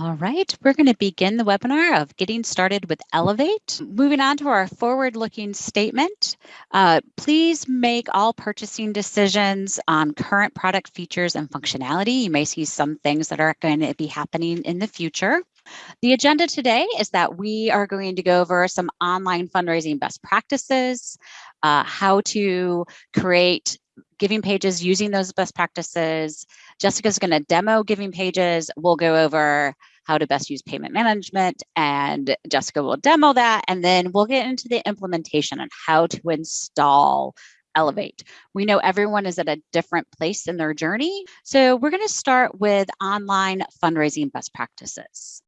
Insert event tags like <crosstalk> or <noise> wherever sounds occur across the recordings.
All right, we're going to begin the webinar of getting started with Elevate. Moving on to our forward-looking statement, uh, please make all purchasing decisions on current product features and functionality. You may see some things that are going to be happening in the future. The agenda today is that we are going to go over some online fundraising best practices, uh, how to create giving pages using those best practices. Jessica's going to demo giving pages. We'll go over how to best use payment management and Jessica will demo that. And then we'll get into the implementation and how to install Elevate. We know everyone is at a different place in their journey. So we're going to start with online fundraising best practices.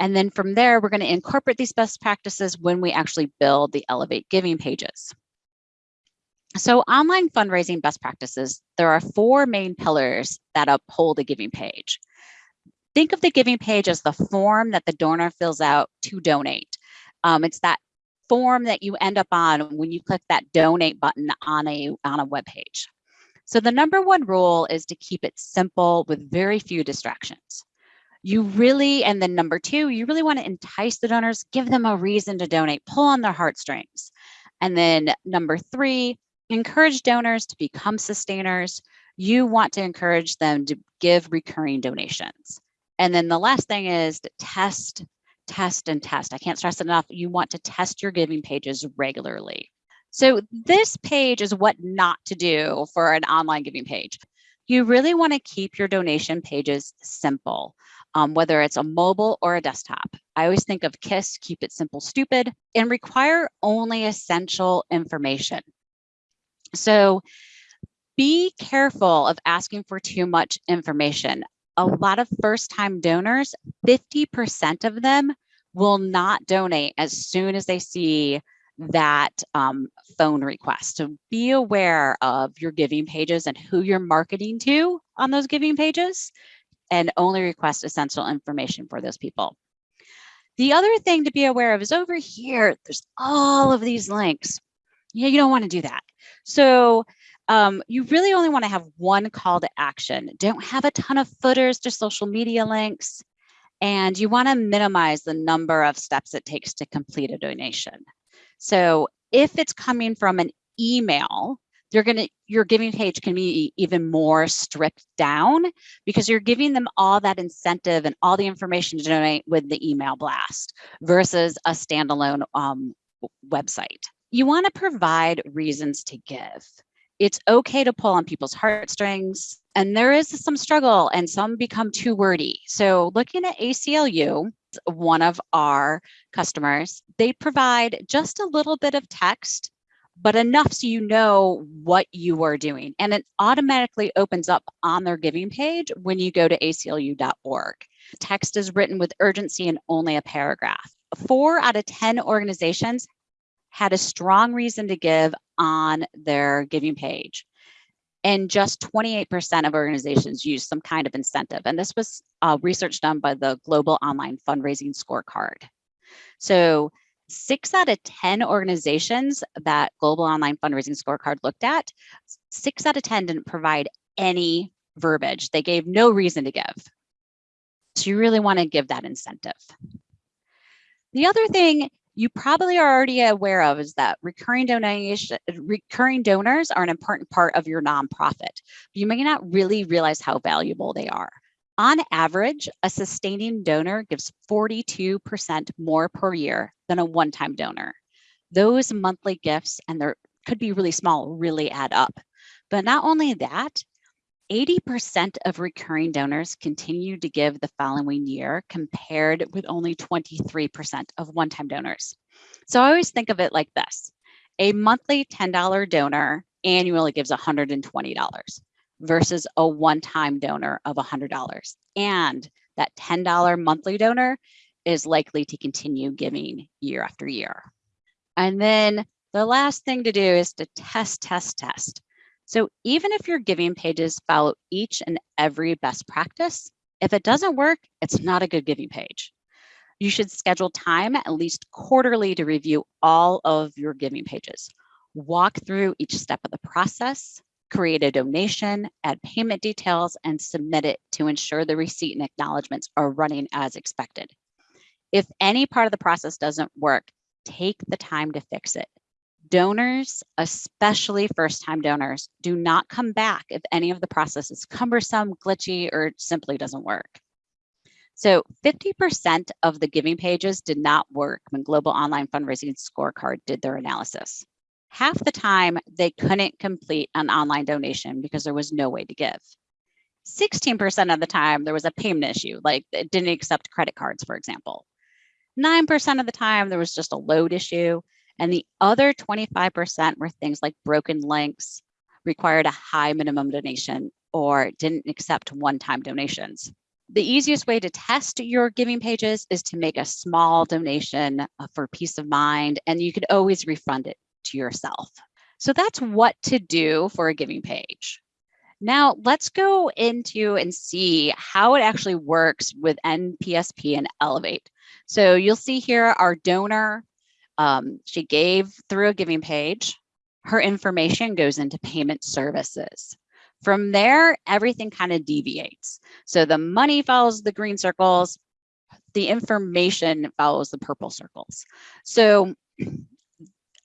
And then from there, we're going to incorporate these best practices when we actually build the Elevate giving pages. So online fundraising best practices, there are four main pillars that uphold a giving page. Think of the giving page as the form that the donor fills out to donate. Um, it's that form that you end up on when you click that donate button on a, on a web page. So the number one rule is to keep it simple with very few distractions. You really, and then number two, you really want to entice the donors, give them a reason to donate, pull on their heartstrings. And then number three, encourage donors to become sustainers. You want to encourage them to give recurring donations. And then the last thing is to test, test, and test. I can't stress enough. You want to test your giving pages regularly. So this page is what not to do for an online giving page. You really want to keep your donation pages simple, um, whether it's a mobile or a desktop. I always think of KISS, keep it simple, stupid, and require only essential information. So be careful of asking for too much information. A lot of first time donors, 50% of them will not donate as soon as they see that um, phone request. So be aware of your giving pages and who you're marketing to on those giving pages and only request essential information for those people. The other thing to be aware of is over here, there's all of these links. Yeah, you don't want to do that. So um, you really only want to have one call to action. Don't have a ton of footers to social media links. And you want to minimize the number of steps it takes to complete a donation. So if it's coming from an email, you're to your giving page can be even more stripped down because you're giving them all that incentive and all the information to donate with the email blast versus a standalone um, website you want to provide reasons to give. It's okay to pull on people's heartstrings, and there is some struggle, and some become too wordy. So, looking at ACLU, one of our customers, they provide just a little bit of text, but enough so you know what you are doing. And it automatically opens up on their giving page when you go to aclu.org. Text is written with urgency and only a paragraph. Four out of 10 organizations had a strong reason to give on their giving page. And just 28% of organizations use some kind of incentive. And this was uh, research done by the Global Online Fundraising Scorecard. So six out of 10 organizations that Global Online Fundraising Scorecard looked at, six out of 10 didn't provide any verbiage. They gave no reason to give. So you really want to give that incentive. The other thing you probably are already aware of is that recurring donation, recurring donors are an important part of your nonprofit. You may not really realize how valuable they are. On average, a sustaining donor gives 42% more per year than a one-time donor. Those monthly gifts, and they could be really small, really add up. But not only that, 80% of recurring donors continue to give the following year compared with only 23% of one-time donors. So I always think of it like this. A monthly $10 donor annually gives $120 versus a one-time donor of $100. And that $10 monthly donor is likely to continue giving year after year. And then the last thing to do is to test, test, test. So even if your giving pages follow each and every best practice, if it doesn't work, it's not a good giving page. You should schedule time at least quarterly to review all of your giving pages. Walk through each step of the process, create a donation, add payment details, and submit it to ensure the receipt and acknowledgements are running as expected. If any part of the process doesn't work, take the time to fix it. Donors, especially first-time donors, do not come back if any of the process is cumbersome, glitchy, or simply doesn't work. So 50% of the giving pages did not work when Global Online Fundraising Scorecard did their analysis half the time they couldn't complete an online donation because there was no way to give. 16% of the time there was a payment issue, like it didn't accept credit cards, for example. 9% of the time there was just a load issue. And the other 25% were things like broken links, required a high minimum donation, or didn't accept one-time donations. The easiest way to test your giving pages is to make a small donation uh, for peace of mind, and you can always refund it to yourself. So that's what to do for a giving page. Now let's go into and see how it actually works with NPSP and Elevate. So you'll see here our donor, um, she gave through a giving page. Her information goes into payment services. From there, everything kind of deviates. So the money follows the green circles, the information follows the purple circles. So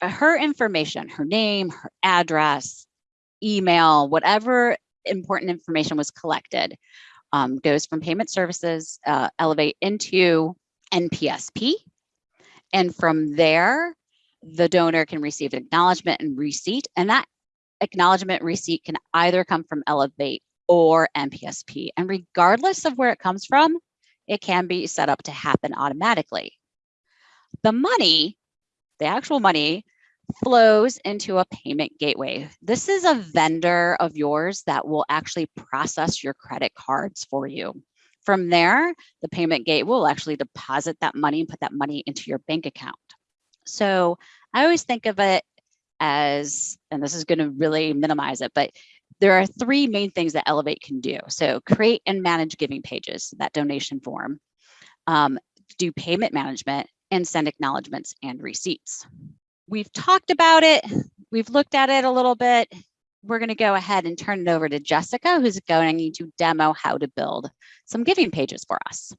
uh, her information, her name, her address, email, whatever important information was collected um, goes from payment services, uh, elevate into NPSP. And from there, the donor can receive an acknowledgement and receipt. And that acknowledgement receipt can either come from Elevate or NPSP. And regardless of where it comes from, it can be set up to happen automatically. The money the actual money flows into a payment gateway. This is a vendor of yours that will actually process your credit cards for you. From there, the payment gate will actually deposit that money and put that money into your bank account. So I always think of it as, and this is going to really minimize it, but there are three main things that Elevate can do. So create and manage giving pages, that donation form, um, do payment management, and send acknowledgements and receipts. We've talked about it. We've looked at it a little bit. We're going to go ahead and turn it over to Jessica, who's going to demo how to build some giving pages for us.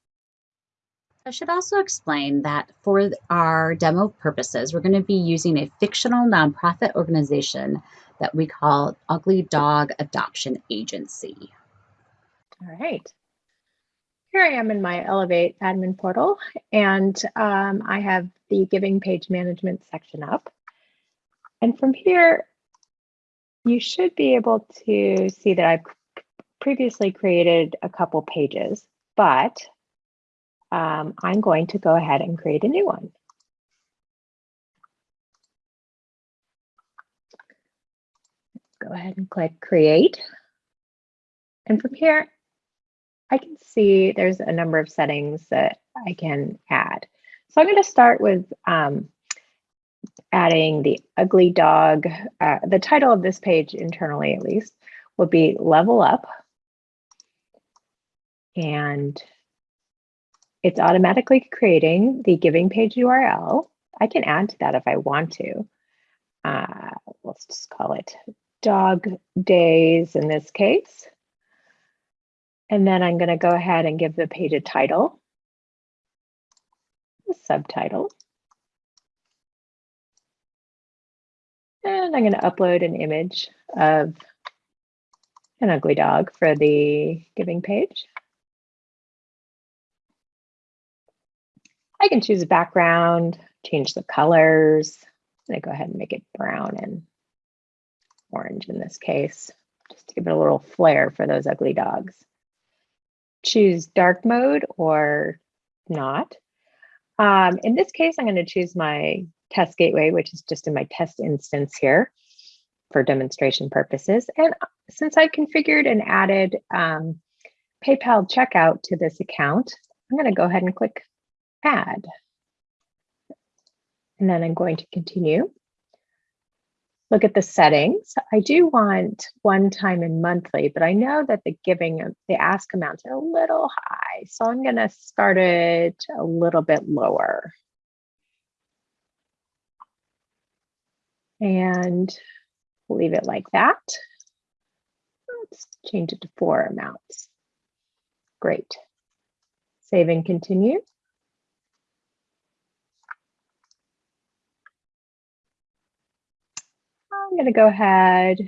I should also explain that for our demo purposes, we're going to be using a fictional nonprofit organization that we call Ugly Dog Adoption Agency. All right. Here I am in my Elevate admin portal, and um, I have the giving page management section up. And from here, you should be able to see that I've previously created a couple pages, but um, I'm going to go ahead and create a new one. Go ahead and click create. And from here, I can see there's a number of settings that I can add. So I'm going to start with um, adding the ugly dog. Uh, the title of this page internally, at least, would be level up. And it's automatically creating the giving page URL. I can add to that if I want to. Uh, let's just call it dog days in this case. And then I'm going to go ahead and give the page a title, a subtitle. And I'm going to upload an image of an ugly dog for the giving page. I can choose a background, change the colors. To go ahead and make it brown and orange in this case, just to give it a little flair for those ugly dogs choose dark mode or not. Um, in this case, I'm going to choose my test gateway, which is just in my test instance here for demonstration purposes. And since I configured and added um, PayPal checkout to this account, I'm going to go ahead and click add. And then I'm going to continue look at the settings. I do want one time and monthly, but I know that the giving, the ask amounts are a little high. So I'm gonna start it a little bit lower. And leave it like that. let's change it to four amounts. Great. Save and continue. I'm going to go ahead,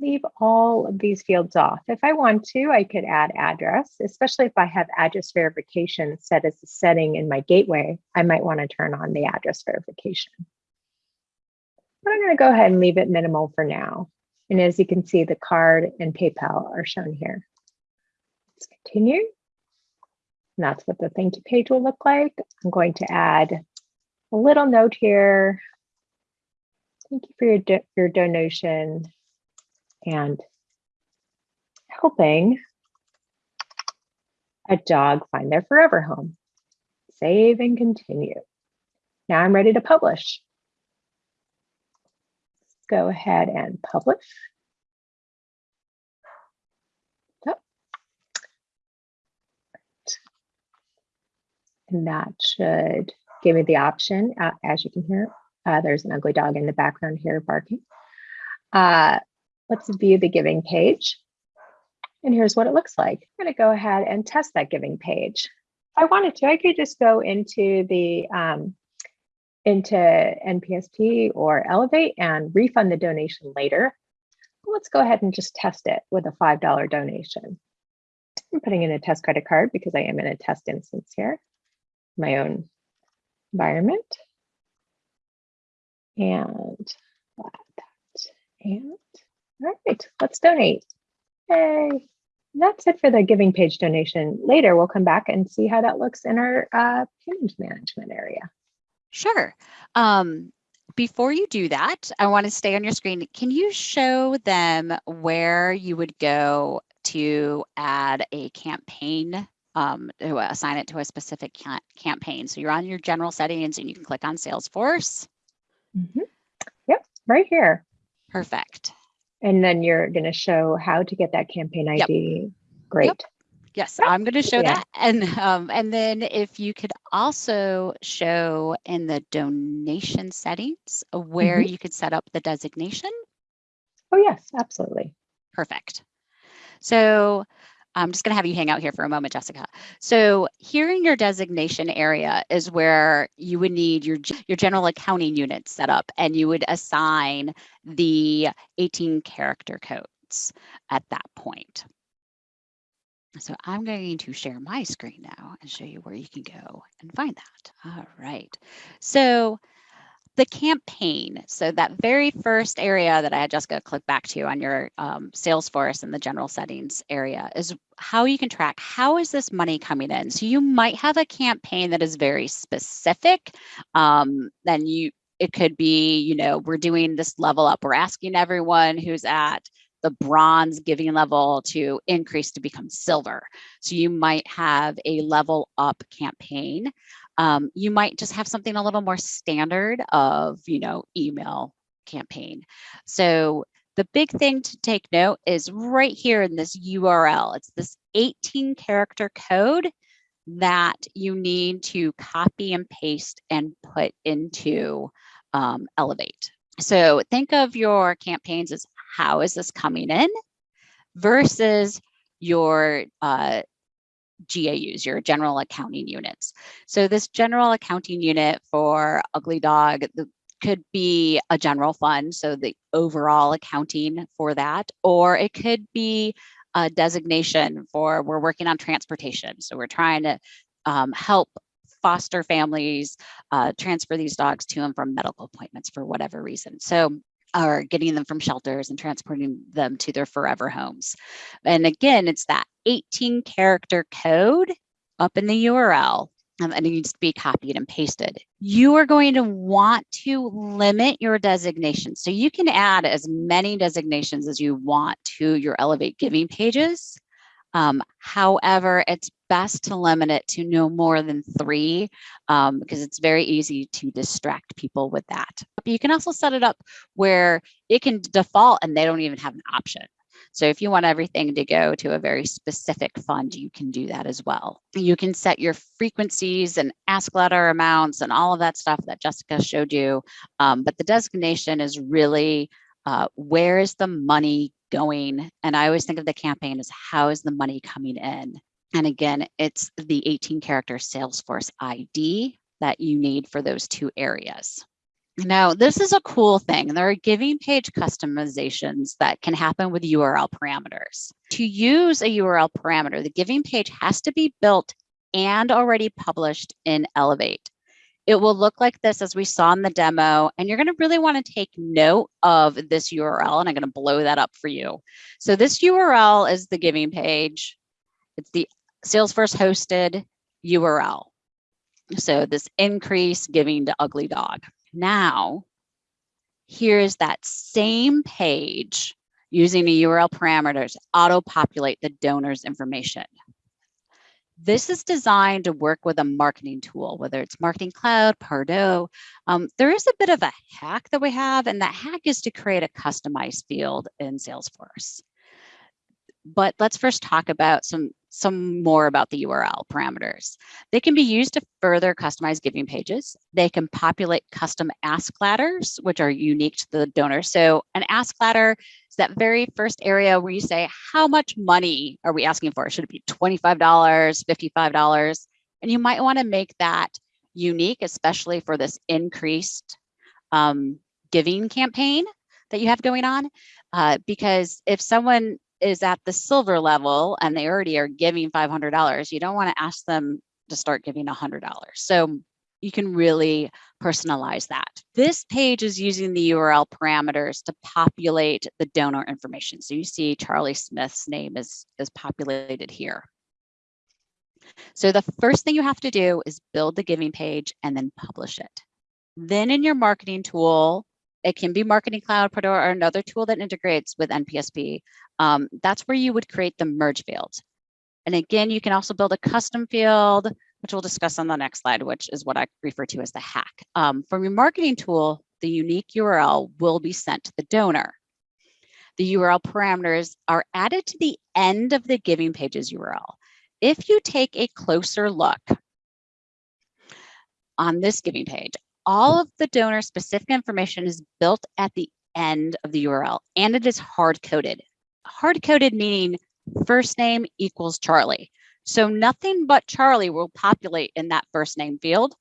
leave all of these fields off. If I want to, I could add address, especially if I have address verification set as a setting in my gateway, I might want to turn on the address verification. But I'm going to go ahead and leave it minimal for now. And as you can see, the card and PayPal are shown here. Let's continue. And that's what the thank you page will look like. I'm going to add a little note here. Thank you for your, do your donation and helping a dog find their forever home. Save and continue. Now I'm ready to publish. Let's go ahead and publish. And that should give me the option, uh, as you can hear, uh, there's an ugly dog in the background here barking. Uh, let's view the giving page. And here's what it looks like. I'm going to go ahead and test that giving page. If I wanted to, I could just go into the um, into NPSP or Elevate and refund the donation later. Let's go ahead and just test it with a $5 donation. I'm putting in a test credit card because I am in a test instance here, my own environment. And that. And all right, let's donate. Yay. That's it for the giving page donation. Later, we'll come back and see how that looks in our uh, payment management area. Sure. Um, before you do that, I want to stay on your screen. Can you show them where you would go to add a campaign, um, to assign it to a specific campaign? So you're on your general settings and you can click on Salesforce. Mm -hmm. Yep, right here. Perfect. And then you're going to show how to get that campaign ID. Yep. Great. Yep. Yes, I'm going to show yeah. that. And um, and then if you could also show in the donation settings where mm -hmm. you could set up the designation. Oh, yes, absolutely. Perfect. So I'm just going to have you hang out here for a moment, Jessica. So here in your designation area is where you would need your, your general accounting unit set up and you would assign the 18 character codes at that point. So I'm going to share my screen now and show you where you can go and find that. All right. So the campaign. So that very first area that I had Jessica click back to on your um, Salesforce and the general settings area is how you can track how is this money coming in. So you might have a campaign that is very specific. Um, then you it could be, you know, we're doing this level up. We're asking everyone who's at the bronze giving level to increase to become silver. So you might have a level up campaign um, you might just have something a little more standard of, you know, email campaign. So the big thing to take note is right here in this URL. It's this 18 character code that you need to copy and paste and put into um, Elevate. So think of your campaigns as how is this coming in versus your uh, GAUs, your general accounting units. So this general accounting unit for Ugly Dog could be a general fund, so the overall accounting for that, or it could be a designation for we're working on transportation. So we're trying to um, help foster families uh, transfer these dogs to and from medical appointments for whatever reason. So or getting them from shelters and transporting them to their forever homes. And again, it's that 18 character code up in the URL um, and it needs to be copied and pasted. You are going to want to limit your designations. So you can add as many designations as you want to your Elevate Giving pages. Um, however, it's best to limit it to no more than three um, because it's very easy to distract people with that. But you can also set it up where it can default and they don't even have an option. So if you want everything to go to a very specific fund, you can do that as well. You can set your frequencies and ask ladder amounts and all of that stuff that Jessica showed you. Um, but the designation is really Uh, where is the money going? And I always think of the campaign as how is the money coming in? And again, it's the 18 character Salesforce ID that you need for those two areas. Now, this is a cool thing. There are giving page customizations that can happen with URL parameters. To use a URL parameter, the giving page has to be built and already published in Elevate. It will look like this as we saw in the demo, and you're gonna really wanna take note of this URL, and I'm gonna blow that up for you. So this URL is the giving page. It's the Salesforce hosted URL. So this increase giving to ugly dog. Now, here's that same page using the URL parameters auto-populate the donor's information. This is designed to work with a marketing tool, whether it's Marketing Cloud, Pardot. Um, there is a bit of a hack that we have, and that hack is to create a customized field in Salesforce. But let's first talk about some some more about the URL parameters. They can be used to further customize giving pages. They can populate custom ask ladders, which are unique to the donor. So an ask ladder that very first area where you say, how much money are we asking for? Should it be $25, $55? And you might wanna make that unique, especially for this increased um, giving campaign that you have going on. Uh, because if someone is at the silver level and they already are giving $500, you don't want to ask them to start giving $100. So you can really personalize that. This page is using the URL parameters to populate the donor information. So you see Charlie Smith's name is, is populated here. So the first thing you have to do is build the giving page and then publish it. Then in your marketing tool, it can be Marketing Cloud or another tool that integrates with NPSP. Um, that's where you would create the merge field. And again, you can also build a custom field, which we'll discuss on the next slide, which is what I refer to as the hack. Um, from your marketing tool, the unique URL will be sent to the donor. The URL parameters are added to the end of the giving pages URL. If you take a closer look on this giving page, all of the donor specific information is built at the end of the URL and it is hard coded. Hard coded meaning first name equals Charlie. So nothing but Charlie will populate in that first name field.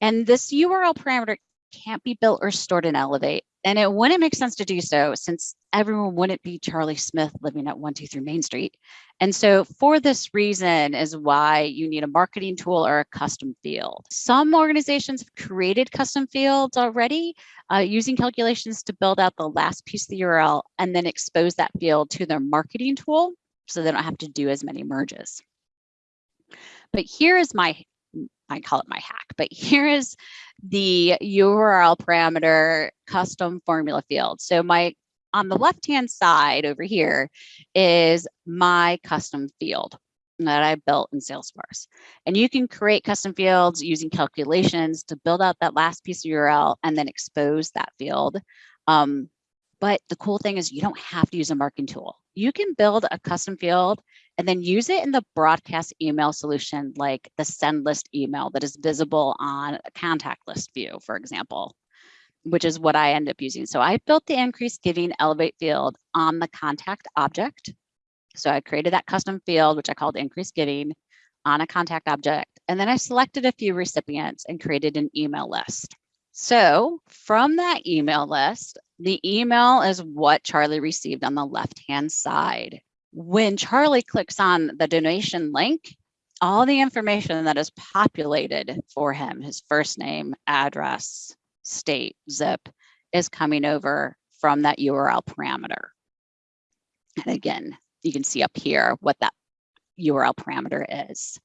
And this URL parameter can't be built or stored in Elevate. And it wouldn't make sense to do so since everyone wouldn't be Charlie Smith living at 123 Main Street. And so for this reason is why you need a marketing tool or a custom field. Some organizations have created custom fields already uh, using calculations to build out the last piece of the URL and then expose that field to their marketing tool so they don't have to do as many merges. But here is my I call it my hack, but <laughs> here is the URL parameter custom formula field. So my on the left-hand side over here is my custom field that I built in Salesforce. And you can create custom fields using calculations to build out that last piece of URL and then expose that field. Um, but the cool thing is you don't have to use a marking tool. You can build a custom field and then use it in the broadcast email solution, like the send list email that is visible on a contact list view, for example, which is what I end up using. So I built the increased giving elevate field on the contact object. So I created that custom field, which I called increased giving on a contact object. And then I selected a few recipients and created an email list. So from that email list, the email is what Charlie received on the left-hand side. When Charlie clicks on the donation link, all the information that is populated for him, his first name, address, state, zip, is coming over from that URL parameter. And again, you can see up here what that URL parameter is.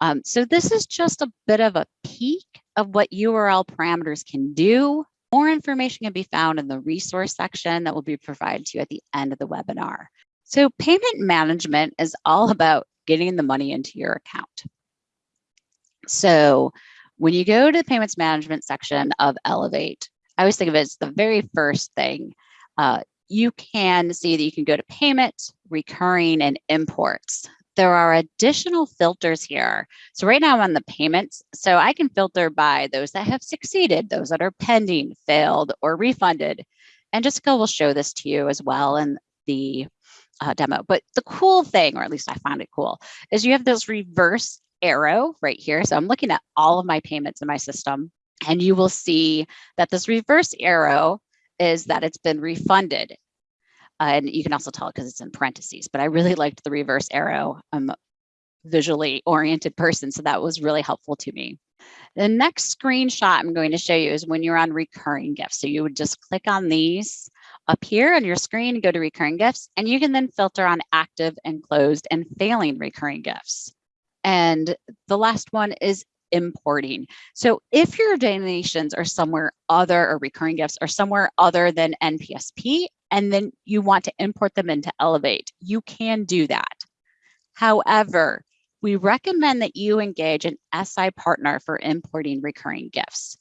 Um, so this is just a bit of a peek of what URL parameters can do. More information can be found in the resource section that will be provided to you at the end of the webinar. So payment management is all about getting the money into your account. So when you go to the payments management section of Elevate, I always think of it as the very first thing. Uh, you can see that you can go to payments, recurring, and imports there are additional filters here. So right now I'm on the payments. So I can filter by those that have succeeded, those that are pending, failed, or refunded. And Jessica will show this to you as well in the uh, demo. But the cool thing, or at least I found it cool, is you have this reverse arrow right here. So I'm looking at all of my payments in my system and you will see that this reverse arrow is that it's been refunded. Uh, and you can also tell it because it's in parentheses, but I really liked the reverse arrow. I'm a visually oriented person, so that was really helpful to me. The next screenshot I'm going to show you is when you're on recurring gifts. So you would just click on these up here on your screen, go to recurring gifts, and you can then filter on active and closed and failing recurring gifts. And the last one is importing. So if your donations are somewhere other or recurring gifts are somewhere other than NPSP, and then you want to import them into Elevate, you can do that. However, we recommend that you engage an SI partner for importing recurring gifts.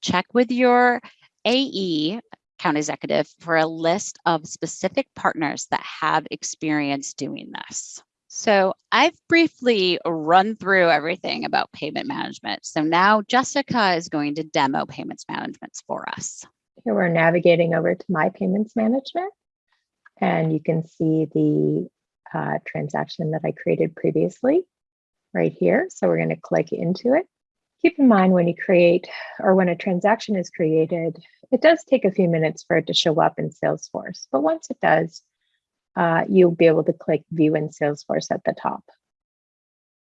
Check with your AE, account executive, for a list of specific partners that have experience doing this. So I've briefly run through everything about payment management. So now Jessica is going to demo payments management for us. Here we're navigating over to my payments management and you can see the uh, transaction that I created previously right here. So we're going to click into it. Keep in mind when you create or when a transaction is created, it does take a few minutes for it to show up in Salesforce. But once it does, uh, you'll be able to click view in Salesforce at the top,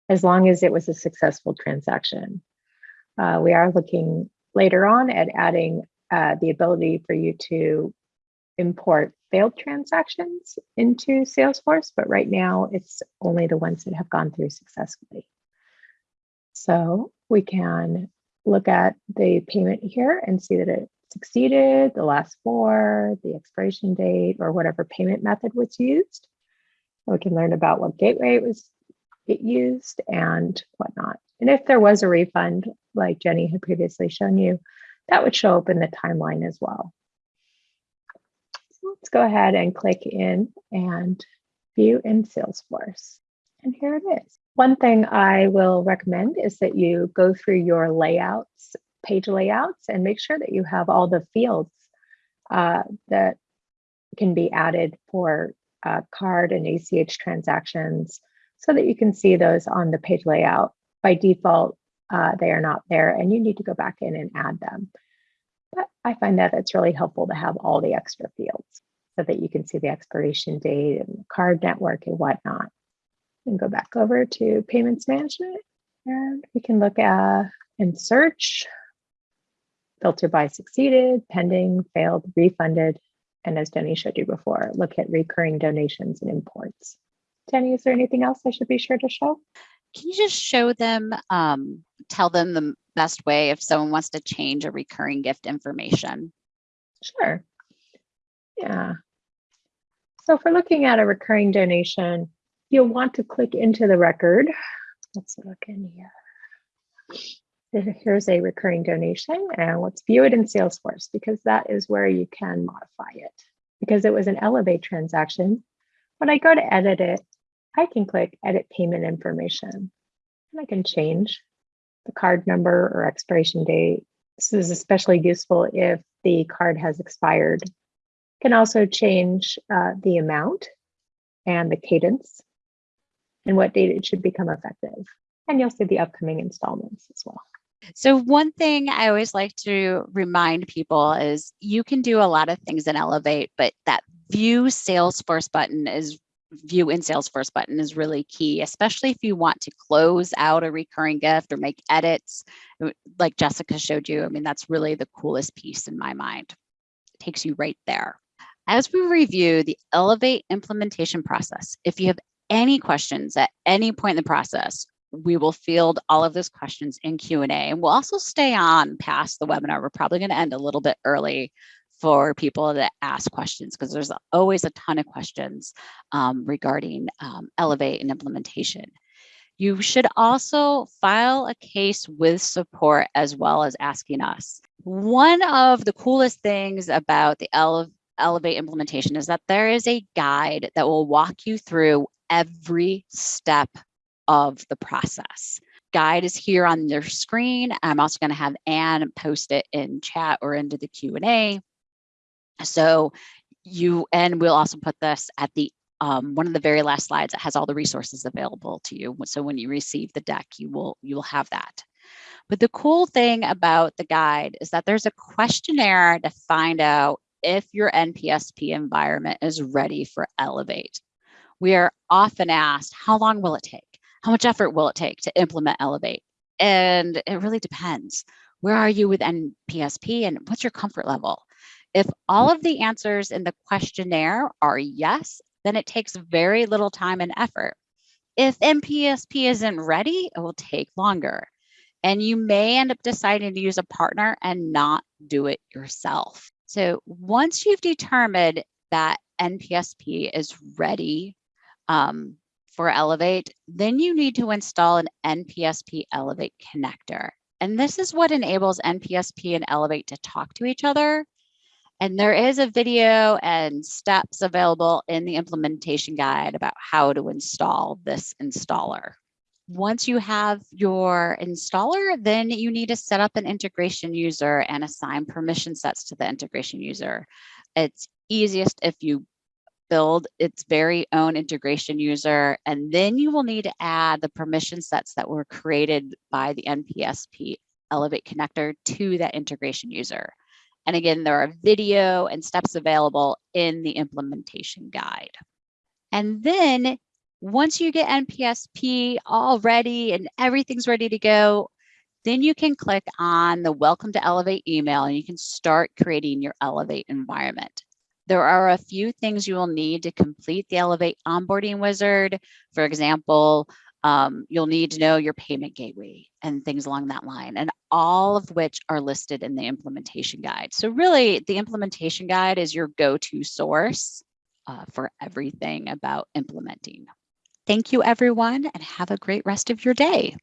as long as it was a successful transaction. Uh, we are looking later on at adding uh, the ability for you to import failed transactions into Salesforce, but right now it's only the ones that have gone through successfully. So we can look at the payment here and see that it succeeded, the last four, the expiration date, or whatever payment method was used. We can learn about what gateway it was it used and whatnot. And if there was a refund, like Jenny had previously shown you, that would show up in the timeline as well. So let's go ahead and click in and view in Salesforce. And here it is. One thing I will recommend is that you go through your layouts page layouts and make sure that you have all the fields uh, that can be added for uh, card and ACH transactions so that you can see those on the page layout. By default, uh, they are not there and you need to go back in and add them. But I find that it's really helpful to have all the extra fields so that you can see the expiration date and card network and whatnot. And go back over to payments management and we can look at and search filter by succeeded, pending, failed, refunded, and as Jenny showed you before, look at recurring donations and imports. Jenny, is there anything else I should be sure to show? Can you just show them, um, tell them the best way if someone wants to change a recurring gift information? Sure. Yeah. So if we're looking at a recurring donation, you'll want to click into the record. Let's look in here here's a recurring donation and let's view it in Salesforce because that is where you can modify it. Because it was an Elevate transaction, when I go to edit it, I can click edit payment information and I can change the card number or expiration date. This is especially useful if the card has expired. Can also change uh, the amount and the cadence and what date it should become effective. And you'll see the upcoming installments as well. So one thing I always like to remind people is you can do a lot of things in Elevate, but that view Salesforce button is view in Salesforce button is really key, especially if you want to close out a recurring gift or make edits uh, like Jessica showed you. I mean, that's really the coolest piece in my mind. It takes you right there. As we review the Elevate implementation process, if you have any questions at any point in the process, we will field all of those questions in Q&A and we'll also stay on past the webinar. We're probably going to end a little bit early for people that ask questions because there's always a ton of questions um, regarding um, Elevate and implementation. You should also file a case with support as well as asking us. One of the coolest things about the Ele Elevate implementation is that there is a guide that will walk you through every step of the process. Guide is here on your screen. I'm also going to have Anne post it in chat or into the Q&A. So you, and we'll also put this at the um, one of the very last slides that has all the resources available to you. So when you receive the deck, you will you will have that. But the cool thing about the guide is that there's a questionnaire to find out if your NPSP environment is ready for Elevate. We are often asked, how long will it take? How much effort will it take to implement Elevate? And it really depends. Where are you with NPSP and what's your comfort level? If all of the answers in the questionnaire are yes, then it takes very little time and effort. If NPSP isn't ready, it will take longer. And you may end up deciding to use a partner and not do it yourself. So once you've determined that NPSP is ready um, for Elevate, then you need to install an NPSP Elevate connector. And this is what enables NPSP and Elevate to talk to each other. And there is a video and steps available in the implementation guide about how to install this installer. Once you have your installer, then you need to set up an integration user and assign permission sets to the integration user. It's easiest if you build its very own integration user, and then you will need to add the permission sets that were created by the NPSP Elevate connector to that integration user. And again, there are video and steps available in the implementation guide. And then once you get NPSP all ready and everything's ready to go, then you can click on the Welcome to Elevate email and you can start creating your Elevate environment. There are a few things you will need to complete the Elevate onboarding wizard. For example, um, you'll need to know your payment gateway and things along that line, and all of which are listed in the implementation guide. So really, the implementation guide is your go-to source uh, for everything about implementing. Thank you, everyone, and have a great rest of your day.